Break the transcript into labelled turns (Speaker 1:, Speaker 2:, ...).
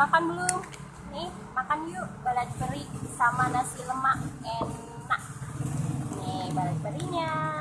Speaker 1: makan belum? Nih, makan yuk balat beri sama nasi lemak enak. Nih, balat berinya.